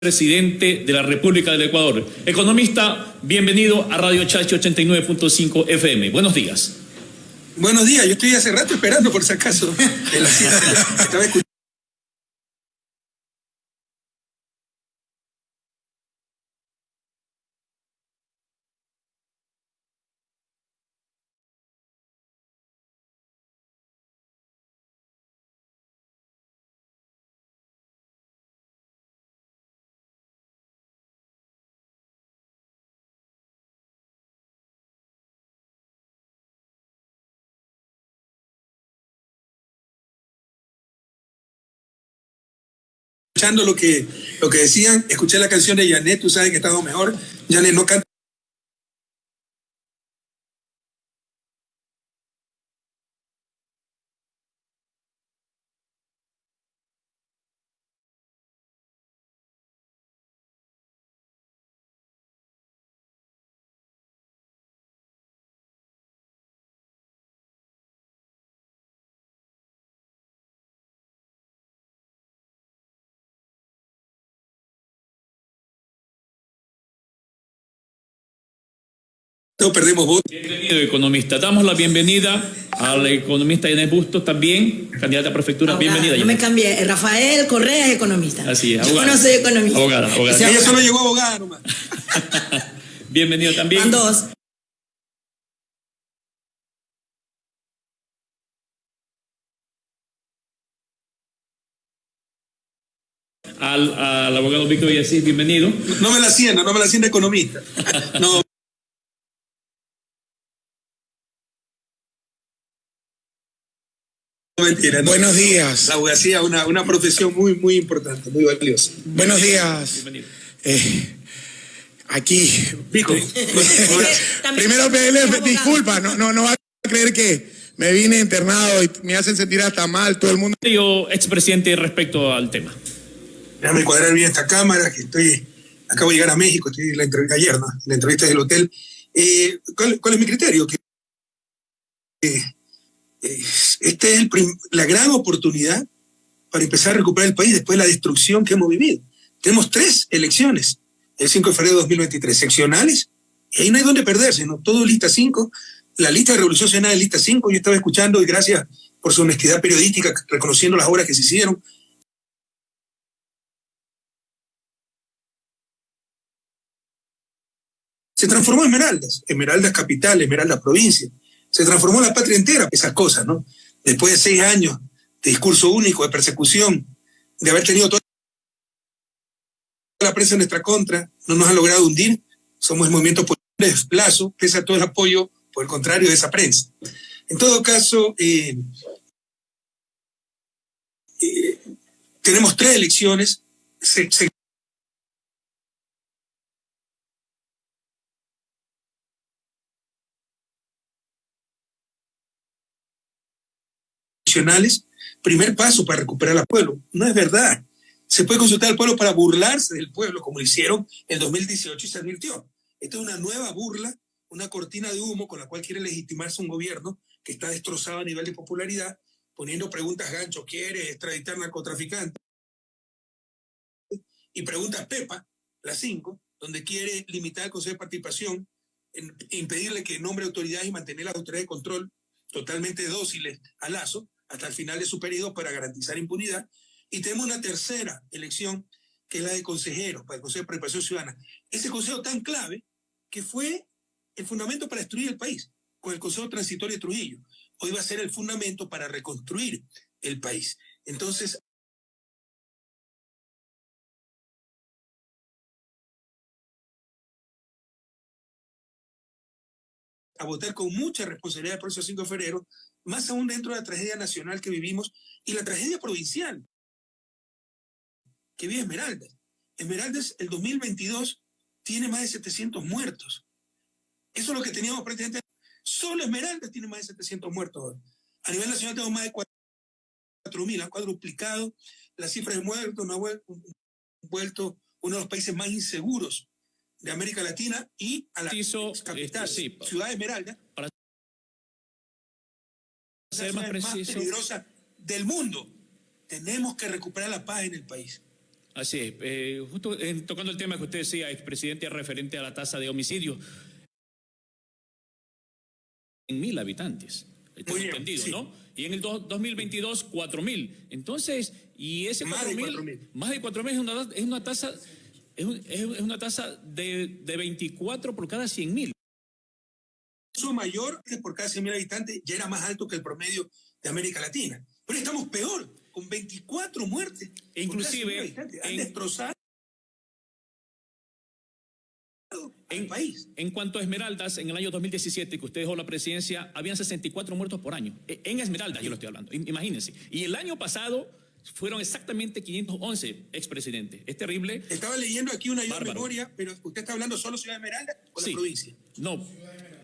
presidente de la República del Ecuador. Economista, bienvenido a Radio Chachi 89.5 FM. Buenos días. Buenos días, yo estoy hace rato esperando por si acaso. escuchando. lo que, lo que decían, escuché la canción de Janet, tú sabes que estaba mejor. Janet no canta. No perdemos votos. Bienvenido, economista. Damos la bienvenida al economista Inés Bustos, también candidata a prefectura. Abogada, Bienvenida. No me cambié. Rafael Correa es economista. Así es, Yo abogada. no soy economista. Abogada, abogada. Ese Ella solo llegó abogada nomás. Bienvenido también Van dos. al, al abogado Víctor Villasís. Bienvenido. No me la hacienda, no me la hacienda economista. No. Mentira, no. Buenos días. La abogacía es una, una profesión muy, muy importante, muy valiosa. Buenos días. Bienvenido. Eh, aquí. Pico. Primero pedirle disculpas. No, no, no va a creer que me vine internado y me hacen sentir hasta mal todo el mundo. Yo, expresidente, respecto al tema. Déjame cuadrar bien esta cámara, que estoy, acabo de llegar a México, estoy en la entrevista ayer, ¿no? En la entrevista del hotel. Eh, ¿cuál, cuál es mi criterio? Que eh, esta es la gran oportunidad para empezar a recuperar el país después de la destrucción que hemos vivido. Tenemos tres elecciones, el 5 de febrero de 2023, seccionales, y ahí no hay donde perderse, ¿no? Todo lista 5, la lista de Revolución Ciudadana es lista 5, yo estaba escuchando y gracias por su honestidad periodística, reconociendo las obras que se hicieron, se transformó en Esmeraldas, Esmeraldas capital, Esmeraldas provincia, se transformó la patria entera, esas cosas, ¿no? Después de seis años de discurso único, de persecución, de haber tenido toda la prensa en nuestra contra, no nos ha logrado hundir, somos el movimiento de desplazo, pese a todo el apoyo, por el contrario, de esa prensa. En todo caso, eh, eh, tenemos tres elecciones, se primer paso para recuperar al pueblo. No es verdad. Se puede consultar al pueblo para burlarse del pueblo, como lo hicieron en 2018 y se advirtió. Esta es una nueva burla, una cortina de humo con la cual quiere legitimarse un gobierno que está destrozado a nivel de popularidad, poniendo preguntas gancho, ¿quiere extraditar narcotraficantes? Y preguntas Pepa, las cinco, donde quiere limitar el Consejo de Participación, en- impedirle que nombre autoridades y mantener las autoridades de control totalmente dóciles a Lazo hasta el final de su periodo para garantizar impunidad. Y tenemos una tercera elección, que es la de consejeros, para el Consejo de Participación Ciudadana. Ese consejo tan clave que fue el fundamento para destruir el país, con el Consejo Transitorio de Trujillo. Hoy va a ser el fundamento para reconstruir el país. Entonces, a votar con mucha responsabilidad el próximo 5 de febrero, más aún dentro de la tragedia nacional que vivimos y la tragedia provincial que vive Esmeraldas. Esmeraldas, el 2022, tiene más de 700 muertos. Eso es lo que teníamos prácticamente. Solo Esmeraldas tiene más de 700 muertos. A nivel nacional tenemos más de 4.000, han cuadruplicado las cifras de muertos, nos ha vuel- vuelto uno de los países más inseguros de América Latina y a la capital, este, sí, Ciudad Esmeralda, ser más la ciudad más preciso. peligrosa del mundo. Tenemos que recuperar la paz en el país. Así es. Eh, justo tocando el tema que usted decía, expresidente, referente a la tasa de homicidio. En mil habitantes. Muy entendido, ¿no? Y en el 2022, cuatro mil. Entonces, y ese más de cuatro mil. Más de cuatro mil es una, es una tasa, es, es una tasa de, de 24 por cada 100 mil. Mayor por cada 100 mil habitantes ya era más alto que el promedio de América Latina. Pero estamos peor, con 24 muertes. Inclusive, Han destrozado en, país. En cuanto a Esmeraldas, en el año 2017, que usted dejó la presidencia, habían 64 muertos por año. E, en Esmeraldas, yo lo estoy hablando. Imagínense. Y el año pasado fueron exactamente 511 expresidentes. Es terrible. Estaba leyendo aquí una memoria, pero usted está hablando solo Ciudad Esmeralda o la provincia. No,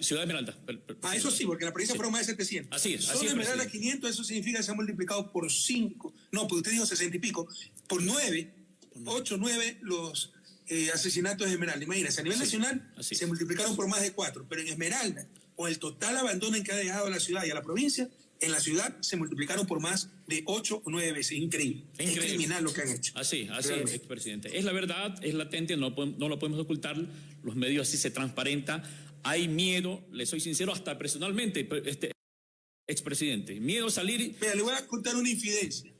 Ciudad Esmeralda. Ah, eso sí, porque la provincia fueron más de 700. Así es. Solo Esmeralda 500, eso significa que se ha multiplicado por 5. No, pues usted dijo 60 y pico. Por 9, 8, 9 los eh, asesinatos de Esmeralda. Imagínense, a nivel nacional se multiplicaron por más de 4, pero en Esmeralda, con el total abandono en que ha dejado a la ciudad y a la provincia, en la ciudad se multiplicaron por más de 8 o 9 veces. Increíble. Es criminal lo que han hecho. Así, así es, expresidente. Es la verdad, es latente, no, no lo podemos ocultar. Los medios así se transparenta. Hay miedo, le soy sincero, hasta personalmente, este expresidente. Miedo a salir. Mira, le voy a contar una infidencia.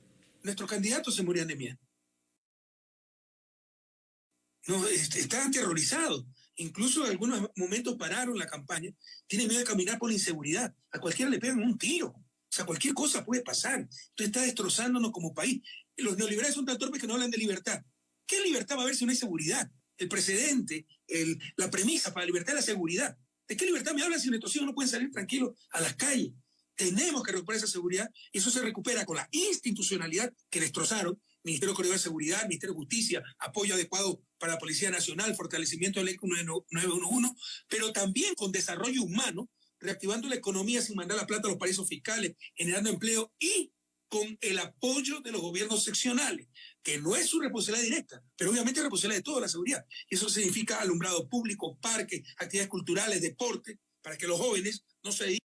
Nuestros candidatos se morían de miedo. No, estaban aterrorizados. Incluso en algunos momentos pararon la campaña. Tienen miedo de caminar por la inseguridad. A cualquiera le pegan un tiro. O sea, cualquier cosa puede pasar. Esto está destrozándonos como país. Los neoliberales son tan torpes que no hablan de libertad. ¿Qué libertad va a haber si no hay seguridad? El precedente, la premisa para la libertad es la seguridad. ¿De qué libertad me hablan si nuestros hijos no pueden salir tranquilos a las calles? Tenemos que recuperar esa seguridad y eso se recupera con la institucionalidad que destrozaron Ministerio de Seguridad, Ministerio de Justicia, apoyo adecuado para la Policía Nacional, fortalecimiento del ECO 911, pero también con desarrollo humano, reactivando la economía sin mandar la plata a los paraísos fiscales, generando empleo y con el apoyo de los gobiernos seccionales, que no es su responsabilidad directa, pero obviamente es responsabilidad de toda la seguridad. Y eso significa alumbrado público, parques, actividades culturales, deporte, para que los jóvenes no se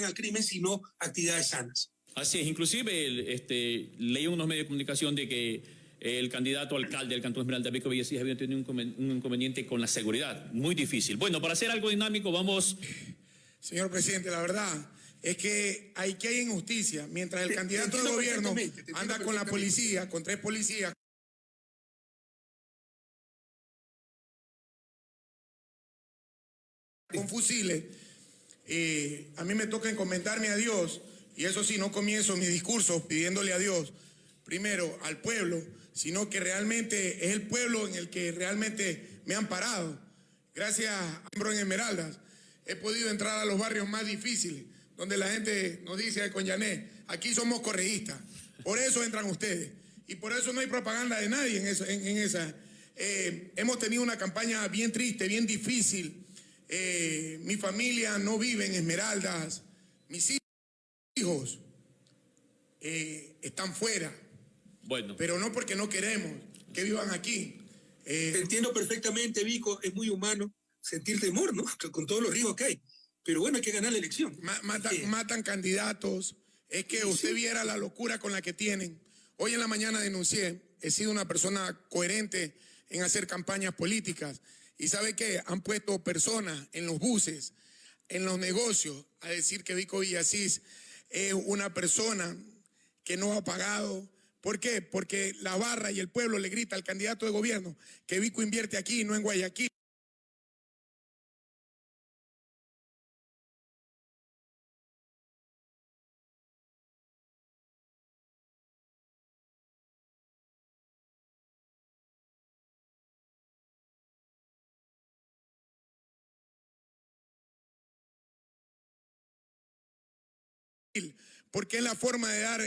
al crimen, sino actividades sanas. Así es, inclusive este, leí unos medios de comunicación de que el candidato alcalde del Cantón Esmeralda, Vico Villasís, había tenido un inconveniente con la seguridad, muy difícil. Bueno, para hacer algo dinámico, vamos... Señor presidente, la verdad es que hay que hay injusticia. Mientras el candidato del gobierno anda con la policía, con tres policías, con fusiles, eh, a mí me toca encomendarme a Dios, y eso sí, no comienzo mi discurso pidiéndole a Dios, primero al pueblo, sino que realmente es el pueblo en el que realmente me han parado. Gracias a Ambro en Esmeraldas, he podido entrar a los barrios más difíciles, donde la gente nos dice con Yané, aquí somos correístas, por eso entran ustedes. Y por eso no hay propaganda de nadie en, esa. Eh, hemos tenido una campaña bien triste, bien difícil, eh, mi familia no vive en Esmeraldas, mis hijos eh, están fuera. Bueno. Pero no porque no queremos que vivan aquí. Eh, entiendo perfectamente, Vico, es muy humano sentir temor, ¿no? Con todos los riesgos que hay. Pero bueno, hay que ganar la elección. matan, candidatos. Es que usted viera la locura con la que tienen. Hoy en la mañana denuncié, he sido una persona coherente en hacer campañas políticas. Y sabe qué, han puesto personas en los buses, en los negocios, a decir que Vico Villasís es una persona que no ha pagado. ¿Por qué? Porque la barra y el pueblo le grita al candidato de gobierno que Vico invierte aquí, no en Guayaquil. porque es la forma de dar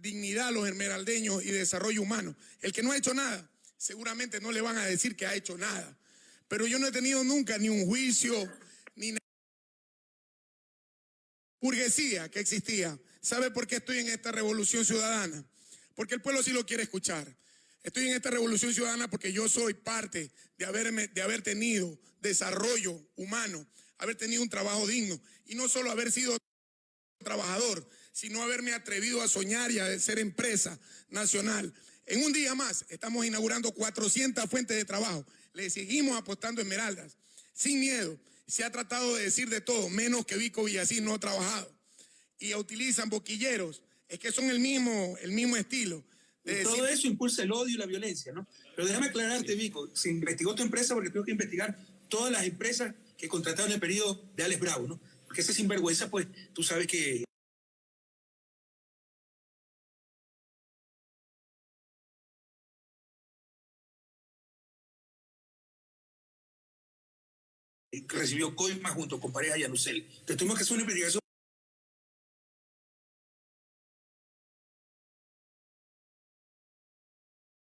dignidad a los esmeraldeños y desarrollo humano. El que no ha hecho nada, seguramente no le van a decir que ha hecho nada. Pero yo no he tenido nunca ni un juicio, ni burguesía que existía. ¿Sabe por qué estoy en esta revolución ciudadana? Porque el pueblo sí lo quiere escuchar. Estoy en esta revolución ciudadana porque yo soy parte de, haberme, de haber tenido desarrollo humano haber tenido un trabajo digno y no solo haber sido trabajador, sino haberme atrevido a soñar y a ser empresa nacional. En un día más estamos inaugurando 400 fuentes de trabajo. Le seguimos apostando esmeraldas, sin miedo. Se ha tratado de decir de todo, menos que Vico Villasís no ha trabajado. Y utilizan boquilleros, es que son el mismo, el mismo estilo. De todo eso impulsa el odio y la violencia, ¿no? Pero déjame aclararte, Vico, se investigó tu empresa porque tengo que investigar todas las empresas que contrataron en el periodo de Alex Bravo, ¿no? Porque ese sinvergüenza, pues, tú sabes que recibió coima junto con pareja Yanusel. Entonces tuvimos que hacer una investigación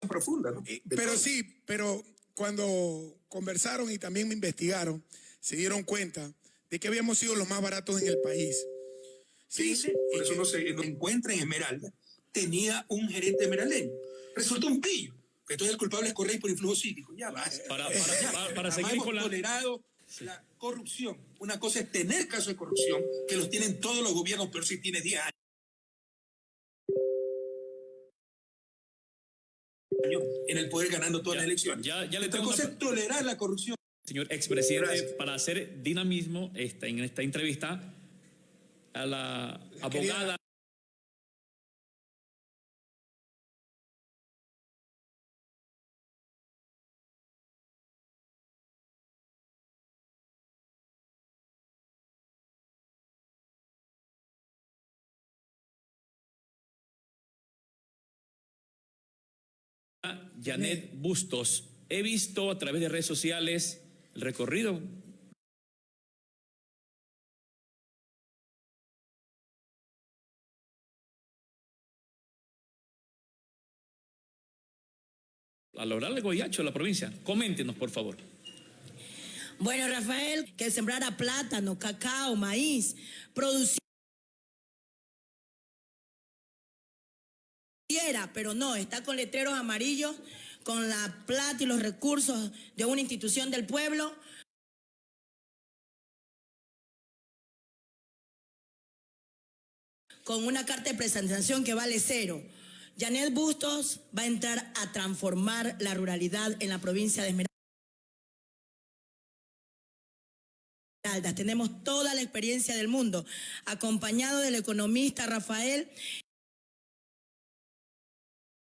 profunda, ¿no? Eh, pero sí, pero cuando conversaron y también me investigaron, se dieron cuenta de que habíamos sido los más baratos en el país. Sí, sí por eso no se encuentra en Esmeralda. Tenía un gerente esmeraldeño. Resultó un pillo. Entonces el culpable es Correy por influjo psíquico. Ya basta. Para, para, para, seguir con la... tolerado la corrupción. Una cosa es tener casos de corrupción, que los tienen todos los gobiernos, pero si tiene 10 años. en el poder ganando todas las elecciones. Ya, ya le Otra cosa es tolerar la corrupción. Señor expresidente, para hacer dinamismo esta, en esta entrevista, a la abogada. Janet Bustos. He visto a través de redes sociales el recorrido a lo largo de Goyacho, la provincia. Coméntenos, por favor. Bueno, Rafael, que sembrara plátano, cacao, maíz, producir pero no, está con letreros amarillos, con la plata y los recursos de una institución del pueblo. Con una carta de presentación que vale cero. Janet Bustos va a entrar a transformar la ruralidad en la provincia de Esmeraldas. Tenemos toda la experiencia del mundo, acompañado del economista Rafael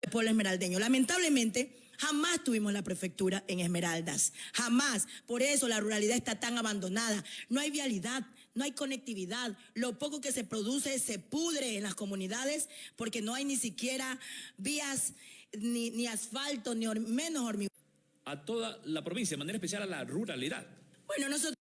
pueblo esmeraldeño. Lamentablemente, jamás tuvimos la prefectura en Esmeraldas, jamás. Por eso la ruralidad está tan abandonada. No hay vialidad, no hay conectividad. Lo poco que se produce se pudre en las comunidades porque no hay ni siquiera vías, ni, asfalto, ni menos hormigón. A toda la provincia, de manera especial a la ruralidad. Bueno, nosotros...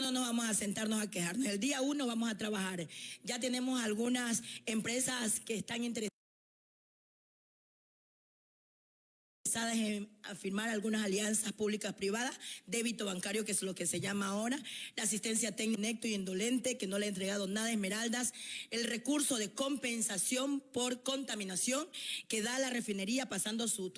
no nos vamos a sentarnos a quejarnos. El día uno vamos a trabajar. Ya tenemos algunas empresas que están interesadas en firmar algunas alianzas públicas privadas, débito bancario, que es lo que se llama ahora, la asistencia técnica y indolente, que no le ha entregado nada a Esmeraldas, el recurso de compensación por contaminación que da la refinería pasando su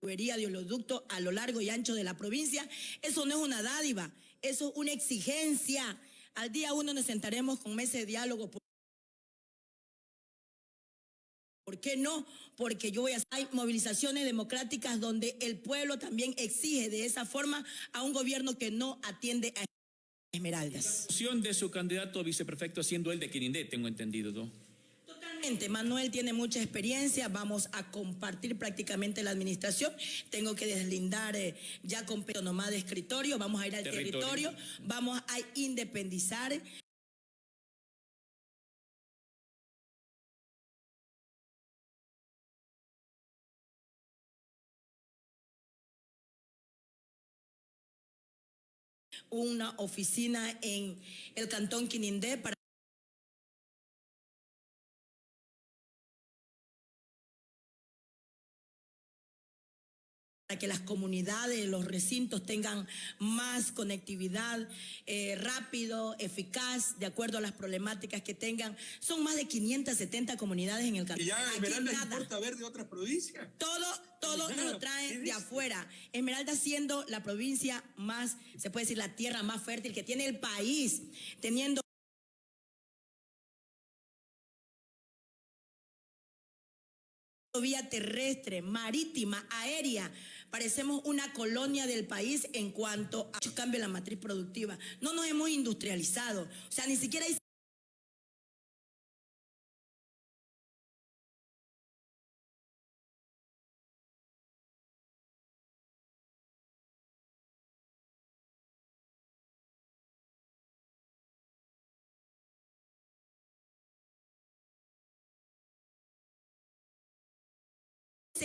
tubería de oleoducto a lo largo y ancho de la provincia. Eso no es una dádiva, eso es una exigencia. Al día uno nos sentaremos con meses de diálogo. ¿Por qué no? Porque yo voy a hay movilizaciones democráticas donde el pueblo también exige de esa forma a un gobierno que no atiende a Esmeraldas. La de su candidato a viceprefecto siendo el de Quirindé, tengo entendido, ¿no? Manuel tiene mucha experiencia, vamos a compartir prácticamente la administración. Tengo que deslindar eh, ya con nomás de escritorio, vamos a ir al territorio, vamos a independizar. una oficina en el cantón Quinindé para que las comunidades, los recintos tengan más conectividad eh, rápido, eficaz, de acuerdo a las problemáticas que tengan. Son más de 570 comunidades en el Y ya Aquí Esmeralda importa ver de otras provincias. Todo, todo nos lo ¿qué traen de afuera. Esmeralda siendo la provincia más, se puede decir, la tierra más fértil que tiene el país, teniendo vía terrestre, marítima, aérea. Parecemos una colonia del país en cuanto a cambio en la matriz productiva. No nos hemos industrializado. O sea, ni siquiera hay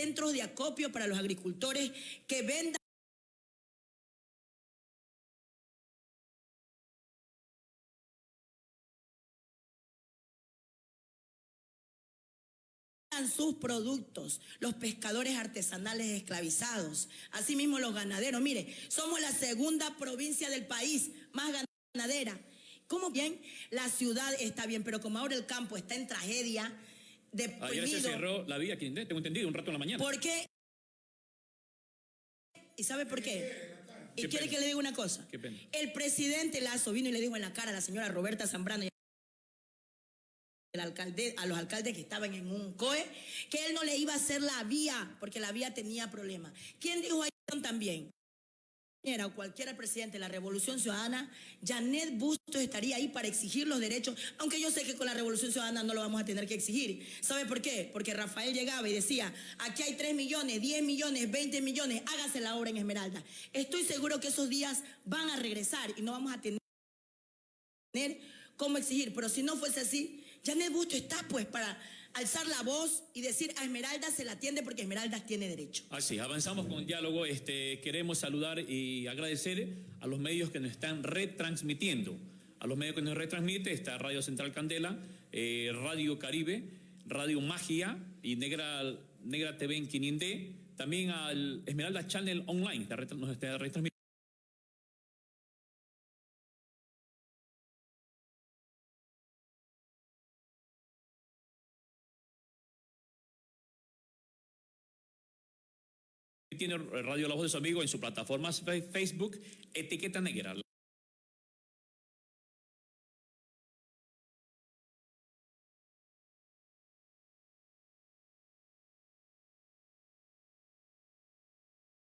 centros de acopio para los agricultores que vendan sus productos, los pescadores artesanales esclavizados, asimismo los ganaderos. Mire, somos la segunda provincia del país más ganadera. ¿Cómo bien? La ciudad está bien, pero como ahora el campo está en tragedia, Ayer se deprimido, cerró la vía Quindé, tengo entendido, un rato en la mañana. ¿Por qué? ¿Y sabe por qué? Y Qué quiere pena. que le diga una cosa. Qué pena. El presidente Lazo vino y le dijo en la cara a la señora Roberta Zambrano y al alcalde, a los alcaldes que estaban en un COE que él no le iba a hacer la vía porque la vía tenía problemas. ¿Quién dijo ahí también? O cualquiera presidente de la Revolución Ciudadana, Janet Bustos estaría ahí para exigir los derechos, aunque yo sé que con la Revolución Ciudadana no lo vamos a tener que exigir. ¿Sabe por qué? Porque Rafael llegaba y decía, aquí hay 3 millones, 10 millones, 20 millones, hágase la obra en Esmeralda. Estoy seguro que esos días van a regresar y no vamos a tener cómo exigir, pero si no fuese así, Janet Bustos está pues para alzar la voz y decir a Esmeralda se la atiende porque Esmeralda tiene derecho. Así, avanzamos con el diálogo. Este, queremos saludar y agradecer a los medios que nos están retransmitiendo. A los medios que nos retransmite está Radio Central Candela, eh, Radio Caribe, Radio Magia y Negra, Negra TV en Quinindé. También al Esmeralda Channel Online, nos está retransmitiendo. Tiene Radio La Voz de su amigo en su plataforma Facebook, Etiqueta Negra.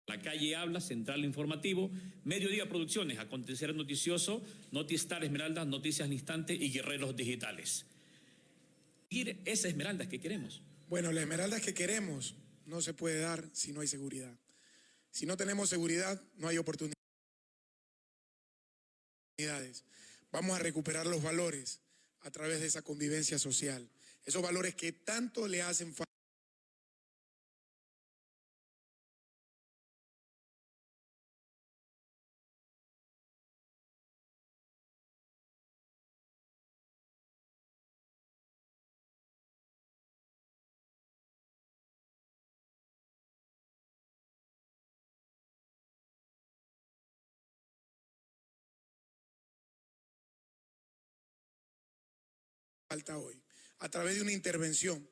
La calle habla, Central Informativo, Mediodía Producciones, Acontecer Noticioso, Notistar Esmeraldas, Noticias al Instante y Guerreros Digitales. Ir esas esmeraldas que queremos. Bueno, la esmeralda que queremos no se puede dar si no hay seguridad. Si no tenemos seguridad, no hay oportunidades. Vamos a recuperar los valores a través de esa convivencia social. Esos valores que tanto le hacen falta. Hoy, a través de una intervención.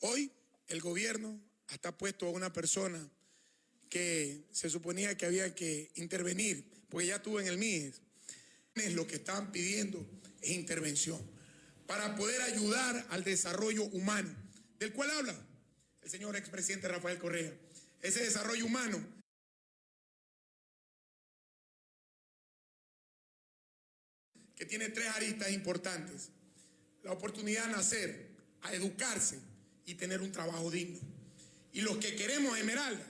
Hoy el gobierno hasta ha puesto a una persona que se suponía que había que intervenir, porque ya estuvo en el MIES. Lo que estaban pidiendo es intervención para poder ayudar al desarrollo humano, del cual habla el señor expresidente Rafael Correa. Ese desarrollo humano que tiene tres aristas importantes. La oportunidad de nacer, a educarse y tener un trabajo digno. Y los que queremos esmeraldas,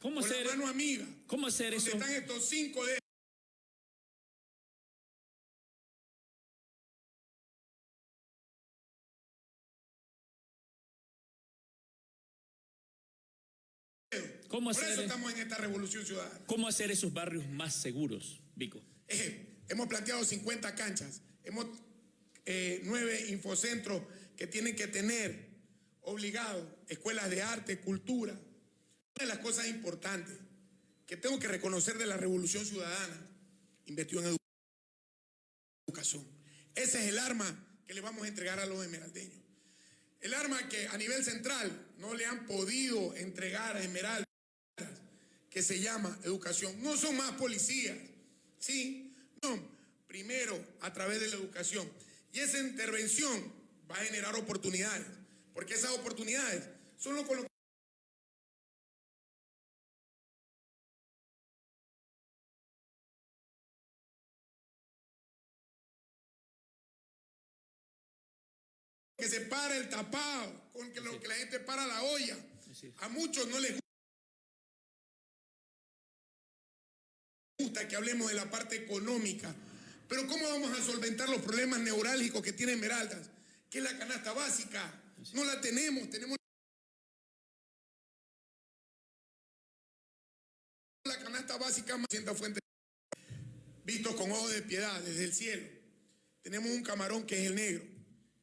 ¿Cómo hacer, la mano amiga, cómo hacer donde eso? están estos cinco de ¿Cómo Por eso hacer, estamos en esta revolución ciudadana. ¿Cómo hacer esos barrios más seguros, Vico? Eh, hemos planteado 50 canchas, hemos eh, nueve infocentros que tienen que tener obligado escuelas de arte, cultura, de las cosas importantes que tengo que reconocer de la Revolución Ciudadana, invirtió en educación. Ese es el arma que le vamos a entregar a los esmeraldeños. El arma que a nivel central no le han podido entregar a Esmeraldas, que se llama educación. No son más policías, ¿sí? No, primero a través de la educación. Y esa intervención va a generar oportunidades, porque esas oportunidades son lo con lo que se para el tapado, con que lo que la gente para la olla. A muchos no les gusta que hablemos de la parte económica, pero ¿cómo vamos a solventar los problemas neurálgicos que tiene Esmeraldas? Que es la canasta básica. No la tenemos, tenemos la canasta básica más fuente visto con ojos de piedad desde el cielo. Tenemos un camarón que es el negro,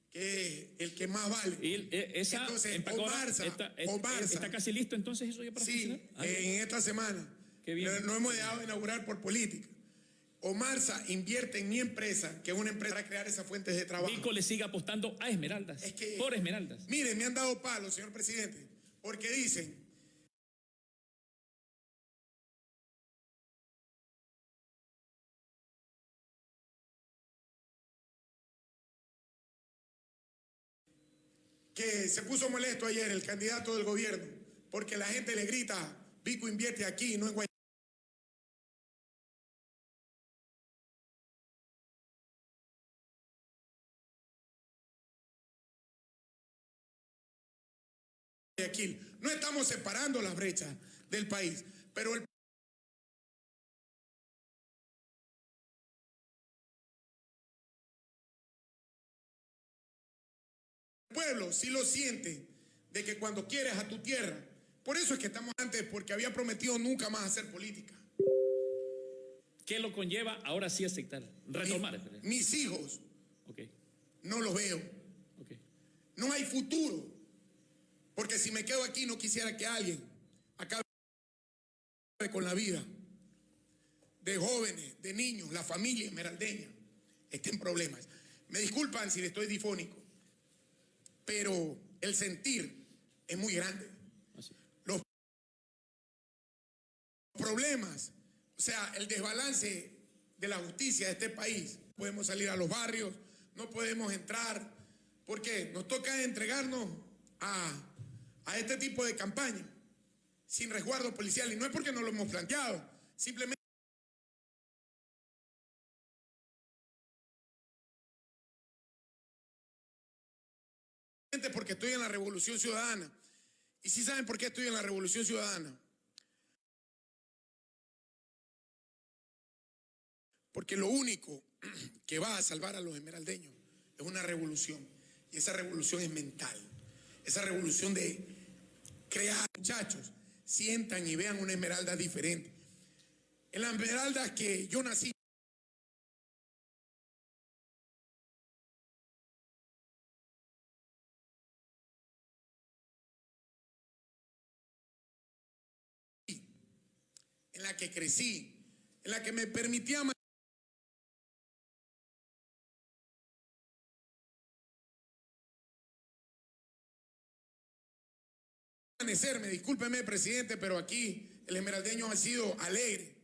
que es el que más vale. Y eh, esa Entonces, empacó- Omarza, está, es- Omarza. está casi listo entonces eso ya para Sí, funcionar? Ah, en esta semana. Qué bien. Pero no hemos dejado de inaugurar por política. Omarza invierte en mi empresa, que es una empresa para crear esas fuentes de trabajo. Vico le sigue apostando a Esmeraldas. Es que- por Esmeraldas. Miren, me han dado palo, señor presidente, porque dicen que se puso molesto ayer el candidato del gobierno, porque la gente le grita, Vico invierte aquí, no en Guayaquil. No estamos separando las brechas del país, pero el pueblo sí lo siente de que cuando quieres a tu tierra, por eso es que estamos antes, porque había prometido nunca más hacer política. ¿Qué lo conlleva ahora sí aceptar? Retomar. Mi- mis hijos Ok, no los veo. ok. No hay futuro. Porque si me quedo aquí no quisiera que alguien acabe con la vida de jóvenes, de niños, la familia esmeraldeña esté en problemas. Me disculpan si le estoy difónico, pero el sentir es muy grande. Los problemas, o sea, el desbalance de la justicia de este país. Podemos salir a los barrios, no podemos entrar, porque nos toca entregarnos a, a este tipo de campaña sin resguardo policial. Y no es porque no lo hemos planteado, simplemente porque estoy en la Revolución Ciudadana. ¿Y si saben por qué estoy en la Revolución Ciudadana? Porque lo único que va a salvar a los esmeraldeños es una revolución. Y esa revolución es mental. Esa revolución de crear muchachos, sientan y vean una esmeralda diferente. En la esmeralda que yo nací, en la que crecí, en la que me permitía amanecerme, discúlpeme presidente, pero aquí el esmeraldeño ha sido alegre,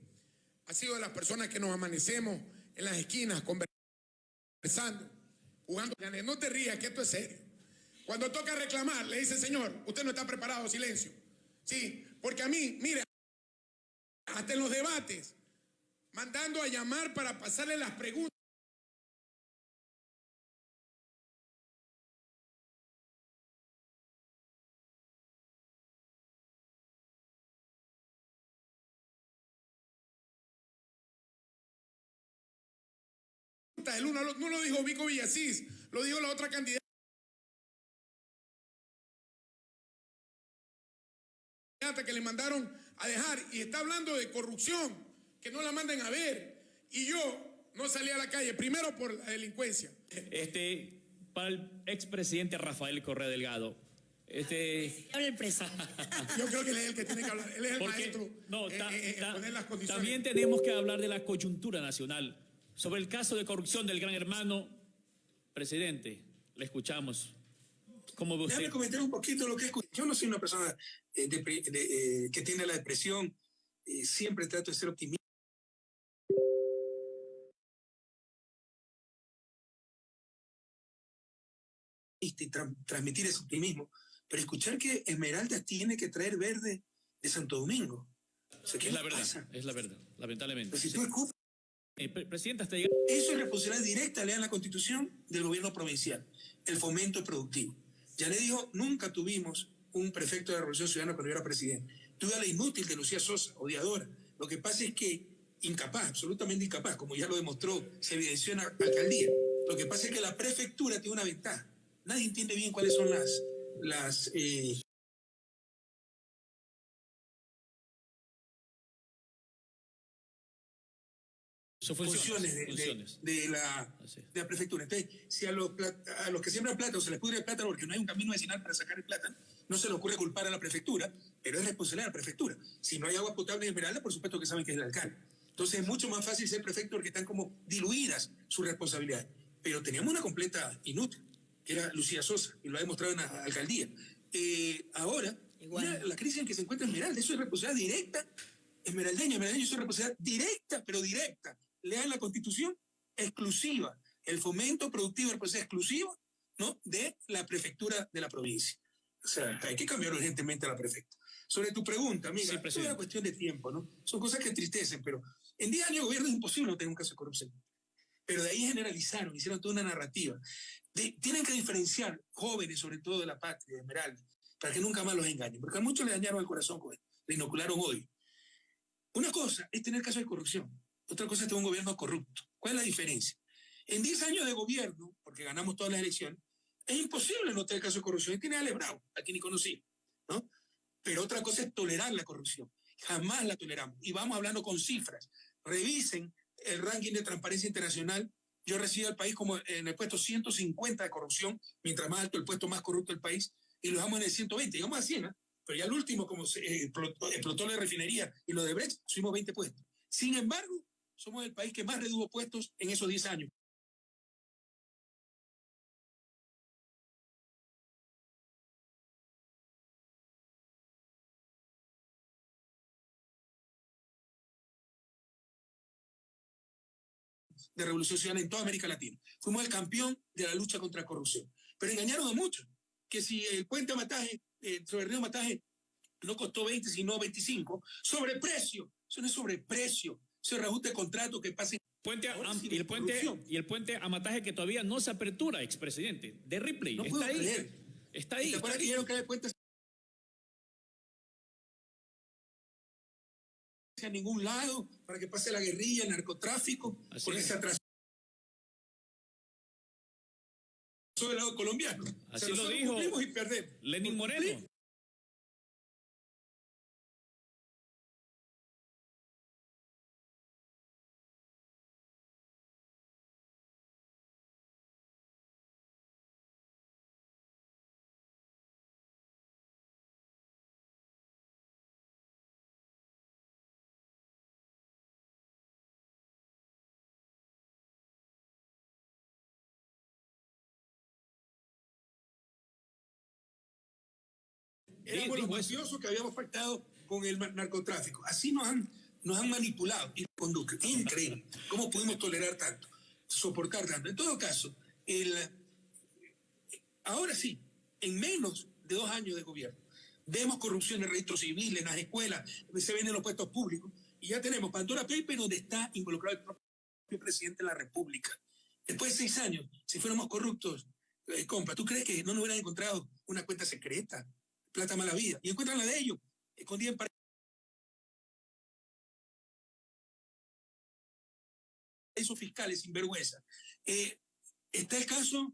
ha sido de las personas que nos amanecemos en las esquinas conversando, jugando. No te rías, que esto es serio. Cuando toca reclamar, le dice, señor, usted no está preparado, silencio. Sí, porque a mí, mire, hasta en los debates, mandando a llamar para pasarle las preguntas. El uno no lo dijo Vico Villasís, lo dijo la otra candidata que le mandaron a dejar y está hablando de corrupción, que no la manden a ver. Y yo no salí a la calle, primero por la delincuencia. Este, para el expresidente Rafael Correa Delgado, Este, Habla el presidente. Yo creo que él es el que tiene que hablar. Él es el porque maestro. no, ta- en- en ta- poner las condiciones. también tenemos que hablar de la coyuntura nacional. Sobre el caso de corrupción del gran hermano, presidente, le escuchamos. ¿Cómo ve Déjame usted? comentar un poquito lo que es. Yo no soy una persona eh, depre- de- eh, que tiene la depresión. eh, siempre trato de ser optimista. y tra- transmitir ese optimismo, pero escuchar que Esmeralda tiene que traer verde de Santo Domingo. O sea, ¿qué Es la verdad, pasa? es la verdad, lamentablemente. Pero si Sí. tú escuchas, Eh, pre- presidente, hasta. Eso es responsabilidad directa, lean la constitución del gobierno provincial, el fomento productivo. Ya le dijo, nunca tuvimos un prefecto de la Revolución Ciudadana cuando yo era presidente. Tuve a la inútil de Lucía Sosa, odiadora. Lo que pasa es que incapaz, absolutamente incapaz, como ya lo demostró, se evidenció en la alcaldía. Lo que pasa es que la prefectura tiene una ventaja. Nadie entiende bien cuáles son las, las eh, Sus funciones, de, de- funciones. de la, Así. de la prefectura. Entonces, si a los, a los que siembran plátano se les pudre el plátano porque no hay un camino vecinal para sacar el plátano, no se le ocurre culpar a la prefectura, pero es responsabilidad de la prefectura. Si no hay agua potable en Esmeralda, por supuesto que saben que es el alcalde. Entonces, es mucho más fácil ser prefecto porque están como diluidas sus responsabilidades. Pero teníamos una completa inútil, que era Lucía Sosa, y lo ha demostrado en la alcaldía. Eh, ahora, Igual. mira la crisis en que se encuentra Esmeralda, eso es responsabilidad directa esmeraldeña, esmeraldeña, eso es responsabilidad directa, pero directa. Lean la constitución exclusiva. El fomento productivo es responsabilidad exclusiva ¿no? de la prefectura de la provincia. O sea, hay que cambiar urgentemente a la prefecta. Sobre tu pregunta, amiga, Sí, es una cuestión de tiempo, ¿no? Son cosas que entristecen, pero en 10 años de gobierno es imposible no tener un caso de corrupción. Pero de ahí generalizaron, hicieron toda una narrativa. De- tienen que diferenciar jóvenes, sobre todo de la patria, de Esmeralda, para que nunca más los engañen, porque a muchos le dañaron el corazón con esto, le inocularon odio. Una cosa es tener casos de corrupción, otra cosa es tener un gobierno corrupto. ¿Cuál es la diferencia? En 10 años de gobierno, porque ganamos todas las elecciones, es imposible no tener casos de corrupción. Y tiene Ale Bravo, a quien ni conocí, ¿no? Pero otra cosa es tolerar la corrupción. Jamás la toleramos. Y vamos hablando con cifras. Revisen el ranking de transparencia internacional. Yo recibo al país como en el puesto 150 de corrupción, mientras más alto el puesto más corrupto del país, y lo dejamos en el 120, llegamos a 100, ¿ah? pero ya el último, como se, eh, explotó, explotó la refinería y lo de Brecht, subimos 20 puestos. Sin embargo, somos el país que más redujo puestos en esos 10 años. de Revolución Ciudadana en toda América Latina. Fuimos el campeón de la lucha contra la corrupción. Pero engañaron a muchos, que si el puente Mataje, sobre el río Mataje, no costó 20, sino 25, sobreprecio. Eso no es sobreprecio. Es reajuste de contrato que pase. Puente a- y, el puente, y el puente a Mataje que todavía no se apertura, expresidente, de Ripley. No está puedo ahí. creer. Está ¿Te ahí. acuerdas que dijeron que el puente a ningún lado para que pase la guerrilla, el narcotráfico, Así porque es. se atrasó del lado colombiano. O Así sea, lo dijo. Lenin Moreno. Éramos los mafiosos que habíamos pactado con el narcotráfico. Así nos han, nos han manipulado y conducen. Increíble. ¿Cómo pudimos tolerar tanto? Soportar tanto. En todo caso, el, ahora sí, en menos de dos años de gobierno, vemos corrupción en el registro civil, en las escuelas, se ven en los puestos públicos, y ya tenemos Pandora Paper donde está involucrado el propio presidente de la República. Después de seis años, si fuéramos corruptos, eh, compa, ¿tú crees que no nos hubieran encontrado una cuenta secreta? Plata mala vida. Y encuentran la de ellos, escondida en paraísos fiscales sin vergüenza. Eh, está el caso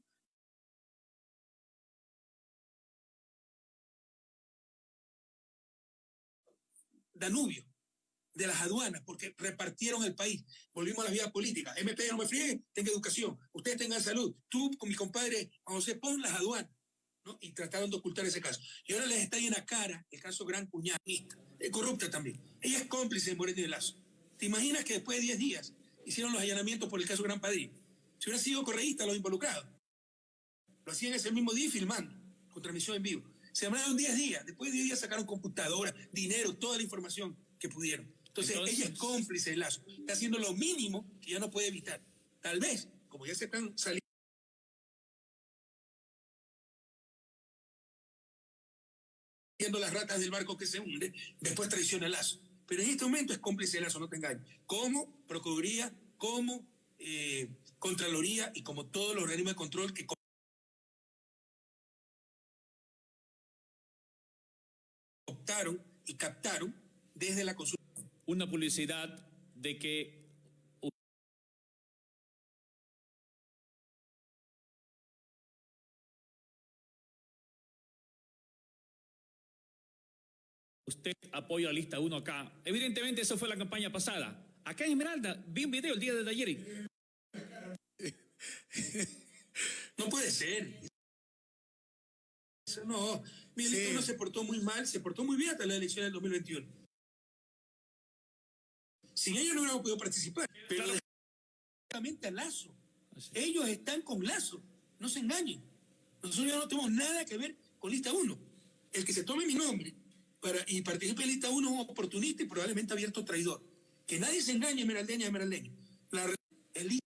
Danubio, de las aduanas, porque repartieron el país. Volvimos a la vida política. MP no me friegue, tenga educación. Ustedes tengan salud. Tú con mi compadre José Pon las aduanas. ¿No? y trataron de ocultar ese caso. Y ahora les está ahí en la cara el caso Gran Cuñadista, es corrupta también. Ella es cómplice de Moreno y de Lazo. ¿Te imaginas que después de 10 días hicieron los allanamientos por el caso Gran Padilla? Si hubiera sido correísta los involucrados. Lo hacían ese mismo día filmando, con transmisión en vivo. Se demoraron 10 días. Después de 10 días sacaron computadoras, dinero, toda la información que pudieron. Entonces, Entonces- ella es cómplice de Lazo. Está haciendo lo mínimo que ya no puede evitar. Tal vez, como ya se están saliendo las ratas del barco que se hunde, después traiciona a Lazo. Pero en este momento es cómplice de Lazo, no te engañes. Como Procuraduría, como eh, Contraloría y como todos los organismos de control que optaron y captaron desde la consulta. Una publicidad de que usted apoya la lista 1 acá. Evidentemente, eso fue la campaña pasada. Acá en Esmeralda, vi un video el día de ayer. No puede ser. Eso No, Miguelito Sí. no se portó muy mal, se portó muy bien hasta la elección del 2021. Sin ellos no hubiéramos podido participar. Pero directamente a Lazo. Así. Ellos están con Lazo. No se engañen. Nosotros ya no tenemos nada que ver con lista 1. El que se tome mi nombre para, y participe en lista 1 es un oportunista y probablemente abierto traidor. Que nadie se engañe, esmeraldeña, esmeraldeño. La el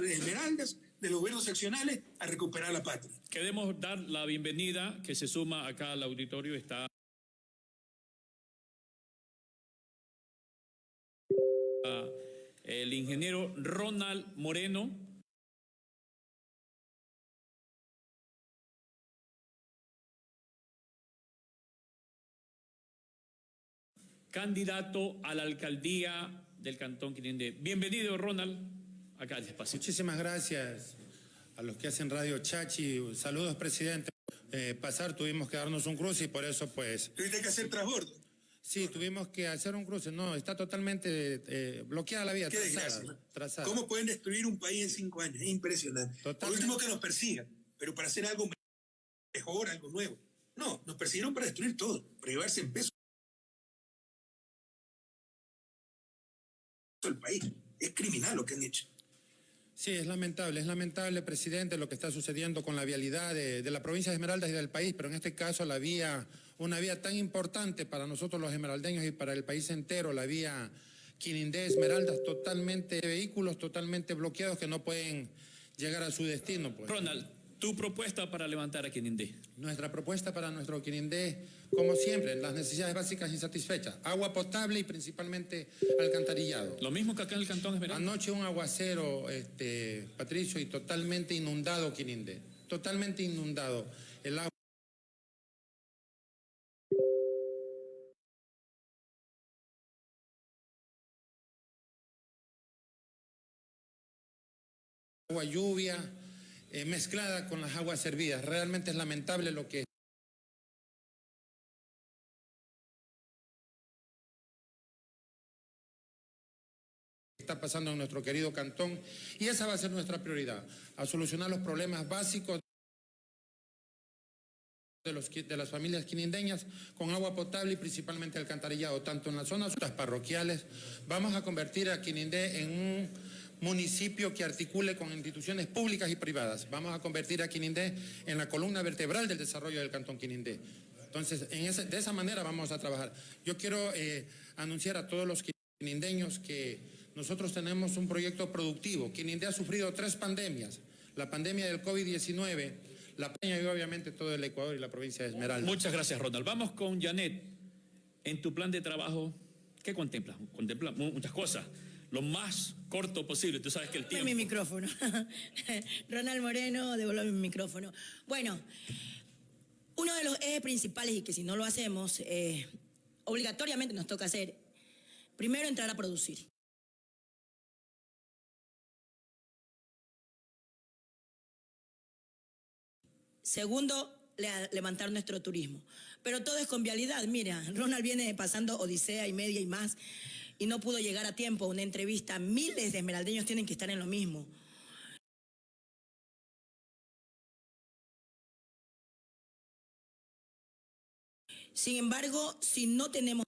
de esmeraldas, de los gobiernos seccionales, a recuperar la patria. Queremos dar la bienvenida que se suma acá al auditorio. Está el ingeniero Ronald Moreno. Candidato a la alcaldía del Cantón Quirindé. Bienvenido, Ronald. Acá despacio. Muchísimas gracias a los que hacen Radio Chachi. Saludos, presidente. Eh, pasar tuvimos que darnos un cruce y por eso, pues, Tuviste que hacer transbordo. sí, tuvimos que hacer un cruce. No, está totalmente eh, bloqueada la vía, Qué trazada. trazada. ¿Cómo pueden destruir un país en cinco años? Es impresionante. Por Totalmente. último, que nos persigan, pero para hacer algo mejor, algo nuevo. No, nos persiguieron para destruir todo, para llevarse en peso el país. Es criminal lo que han hecho. Sí, es lamentable, es lamentable, presidente, lo que está sucediendo con la vialidad de, de la provincia de Esmeraldas y del país, pero en este caso la vía, una vía tan importante para nosotros los esmeraldeños y para el país entero, la vía Quinindé Esmeraldas, totalmente vehículos totalmente bloqueados que no pueden llegar a su destino. Pues. Ronald, tu propuesta para levantar a Quirindé. Nuestra propuesta para nuestro Quirindé, como siempre, las necesidades básicas insatisfechas, agua potable y principalmente alcantarillado. Lo mismo que acá en el Cantón Esmeralda. Anoche un aguacero, este, Patricio, y totalmente inundado Quirindé. Totalmente inundado. El agua. Agua lluvia eh, mezclada con las aguas servidas. Realmente es lamentable lo que está pasando en nuestro querido cantón y esa va a ser nuestra prioridad, a solucionar los problemas básicos de, los, de las familias quinindeñas con agua potable y principalmente alcantarillado, tanto en las zonas parroquiales. Vamos a convertir a Quinindé en un municipio que articule con instituciones públicas y privadas. Vamos a convertir a Quinindé en la columna vertebral del desarrollo del cantón Quinindé. Entonces, en ese- de esa manera vamos a trabajar. Yo quiero eh, anunciar a todos los quinindeños que nosotros tenemos un proyecto productivo. Quinindé ha sufrido tres pandemias. La pandemia del COVID-19, la pandemia y obviamente todo el Ecuador y la provincia de Esmeralda. Muchas gracias, Ronald. Vamos con Janet. En tu plan de trabajo, ¿qué contemplas? Contemplas mu- muchas cosas. Lo más corto posible. Tú sabes que el Devuelve mi tiempo. micrófono. Ronald Moreno, devuelve mi micrófono. Bueno, uno de los ejes principales y que si no lo hacemos, eh, obligatoriamente nos toca hacer, primero entrar a producir. Segundo, le- levantar nuestro turismo. Pero todo es con vialidad. Mira, Ronald viene pasando odisea y media y más y no pudo llegar a tiempo a una entrevista. Miles de esmeraldeños tienen que estar en lo mismo. Sin embargo, si no tenemos,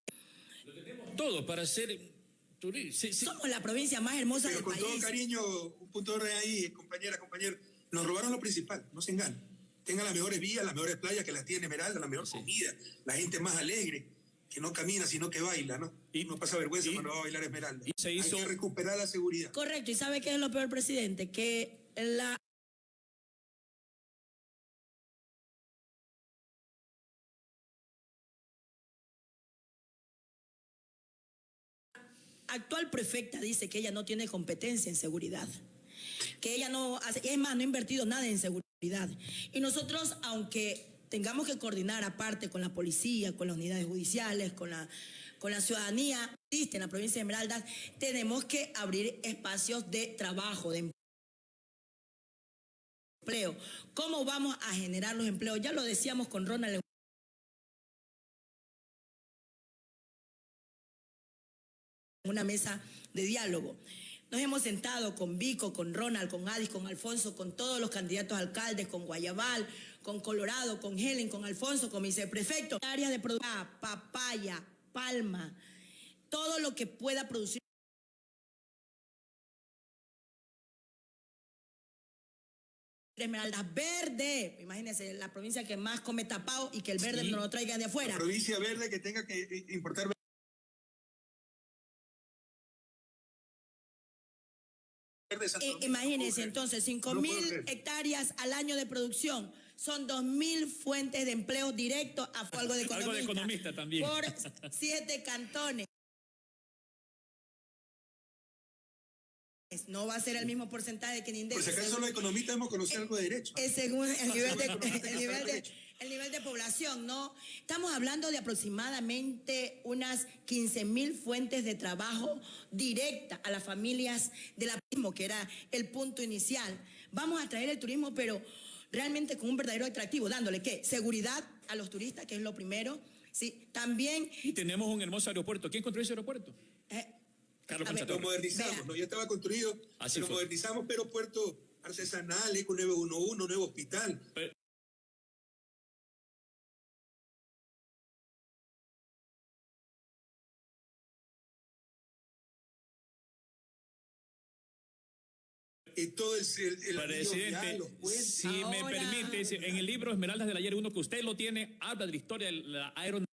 Todo para hacer turismo. Sí, sí. somos la provincia más hermosa Pero del con todo país. cariño, un punto de ahí, compañera, compañero, nos robaron lo principal, no se engañen. Tengan las mejores vías, las mejores playas que las tiene Esmeralda, la mejor comida, la gente más alegre, que no camina, sino que baila, ¿no? Y- Y no pasa vergüenza y- cuando va a bailar Esmeralda. y se hizo- Hay que recuperar la seguridad. Correcto, y ¿sabe qué es lo peor, presidente? Que la actual prefecta dice que ella no tiene competencia en seguridad, que ella no hace, es más, no ha invertido nada en seguridad. Y nosotros, aunque tengamos que coordinar aparte con la policía, con las unidades judiciales, con la, con la ciudadanía, en la provincia de Esmeraldas, tenemos que abrir espacios de trabajo, de empleo. ¿Cómo vamos a generar los empleos? Ya lo decíamos con Ronald. una mesa de diálogo. Nos hemos sentado con Vico, con Ronald, con Adis, con Alfonso, con todos los candidatos alcaldes, con Guayabal, con Colorado, con Helen, con Alfonso, con viceprefecto. Áreas de producción, papaya, palma, todo lo que pueda producir. Esmeraldas verde, imagínense, la provincia que más come tapado y que el verde Sí. no lo traigan de afuera. La provincia verde que tenga que importar Santo Eh, Domingo, imagínense entonces, creer. 5 No puedo mil hectáreas al año de producción. Son 2 mil fuentes de empleo directo a algo de economista. Algo de economista también. Por siete cantones. No va a ser el mismo porcentaje que en Por si acaso los economistas hemos conocido algo de derecho. es según el nivel, de, el, nivel de. El nivel de población, ¿no? Estamos hablando de aproximadamente unas 15 mil fuentes de trabajo directa a las familias del turismo, que era el punto inicial. Vamos a traer el turismo, pero realmente con un verdadero atractivo, dándole qué? Seguridad a los turistas, que es lo primero. Sí, también Y tenemos un hermoso aeropuerto. ¿Quién construyó ese aeropuerto? eh, Carlos a ver, Lo modernizamos, Vea. ¿no? Ya estaba construido, Así lo fue. modernizamos, pero puerto artesanal, Eco 911, nuevo hospital. Pero- Y todo el, el, el anillo vial, Presidente, si me permite, en el libro Esmeraldas del Ayer, uno que usted lo tiene, habla de la historia de la aeronavegación.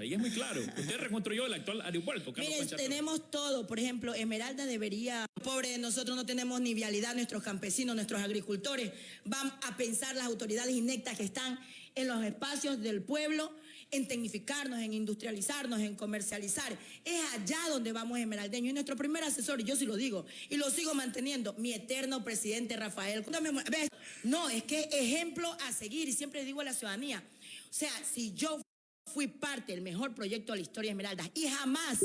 Ahí es muy claro. Usted reconstruyó el actual aeropuerto. Carlos Miren, tenemos todo. Por ejemplo, Esmeralda debería. Pobre, nosotros no tenemos ni vialidad, nuestros campesinos, nuestros agricultores van a pensar las autoridades inectas que están en los espacios del pueblo en tecnificarnos, en industrializarnos, en comercializar. Es allá donde vamos esmeraldeños. Y nuestro primer asesor, y yo sí lo digo, y lo sigo manteniendo, mi eterno presidente Rafael. No, es que ejemplo a seguir, y siempre digo a la ciudadanía. O sea, si yo fui parte del mejor proyecto de la historia de Esmeraldas y jamás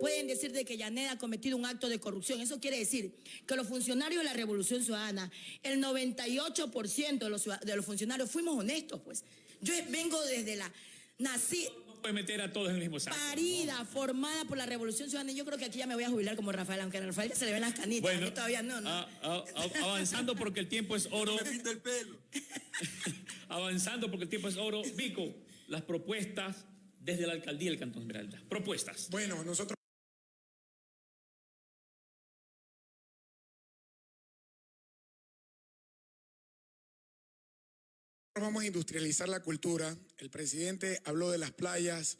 pueden decir de que Yanet ha cometido un acto de corrupción. Eso quiere decir que los funcionarios de la Revolución Ciudadana, el 98% de los, de los funcionarios fuimos honestos, pues. Yo vengo desde la... Nací No puede meter a todos en el mismo saco. parida, formada por la Revolución Ciudadana. y Yo creo que aquí ya me voy a jubilar como Rafael, aunque a Rafael ya se le ven las canitas. a mí todavía no, no. a- a- a- avanzando porque el tiempo es oro. Me pinta el pelo. avanzando porque el tiempo es oro. Vico, las propuestas desde la alcaldía del Cantón Esmeralda. Propuestas. Bueno, nosotros vamos a industrializar la cultura. El presidente habló de las playas,